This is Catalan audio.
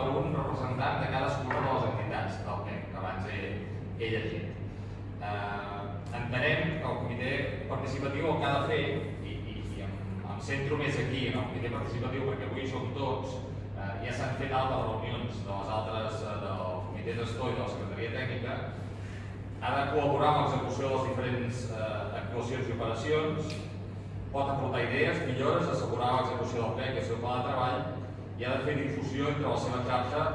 per un representant de cadascuna de les entitats del PEC, que abans he, he llegit. Eh, entenem que el comitè participatiu el que ha de fer, i, i, i em, em centro més aquí en el comitè participatiu perquè avui som tots, eh, ja s'han fet altres reunions de les altres, eh, del comitè gestor i de la secretaria tècnica, ha de col·laborar amb l'execució de les diferents eh, actuacions i operacions, pot aportar idees, millores, assegurar l'execució del PEC i el seu pla de treball i ha de fer difusió entre la seva xarxa